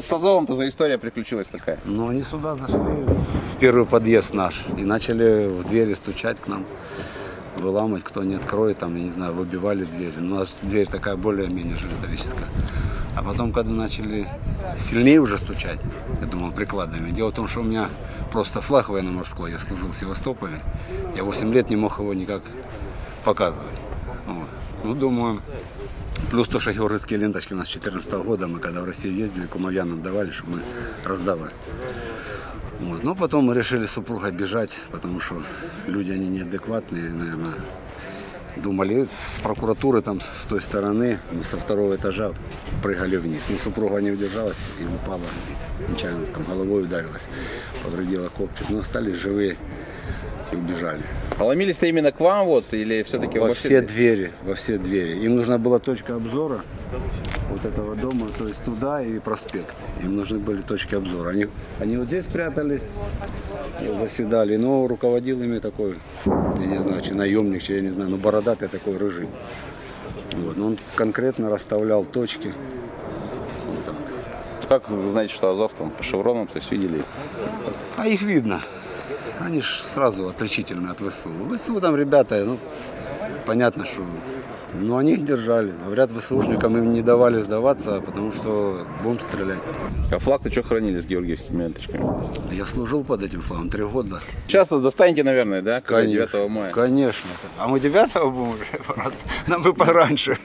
с, Азовом-то за история приключилась такая? Но они сюда зашли в первый подъезд наш и начали в двери стучать к нам, выламывать, кто не откроет, там, я не знаю, выбивали дверь. У нас дверь такая более-менее же металлическая. А потом, когда начали сильнее уже стучать, я думал, прикладами. Дело в том, что у меня просто флаг военно-морской, я служил в Севастополе. Я 8 лет не мог его никак показывать. Вот. Ну, думаю, плюс то, что георгиевские ленточки у нас с 2014 года, мы когда в Россию ездили, кумовьянам давали, чтобы мы раздавали. Вот. Но потом мы решили с супругой бежать, потому что люди, они неадекватные, наверное, думали, с прокуратуры там с той стороны, мы со второго этажа прыгали вниз. Но супруга не удержалась и упала, и нечаянно там головой ударилась, повредила копчик. Но остались живые и убежали. А ломились-то именно к вам вот или все-таки Во все двери, во все двери. Им нужна была точка обзора вот этого дома, то есть туда и проспект. Им нужны были точки обзора. Они, они вот здесь прятались, заседали, но руководил ими такой, я не знаю, чи наемник, чи я не знаю, ну бородатый такой рыжий. Вот. но Он конкретно расставлял точки. Вот так. Как вы знаете, что Азов там по шевронам, то есть видели? А их видно. Они ж сразу отличительны от ВСУ. ВСУ там ребята, ну, понятно, что... Ну, они их держали. Говорят, ВСУшникам им не давали сдаваться, потому что будем стрелять. А флаг-то что хранили с георгиевскими ленточками? Я служил под этим флагом три года. Сейчас-то достанете, наверное, да? когда 9 мая. Конечно. А мы 9 будем уже? Нам бы пораньше.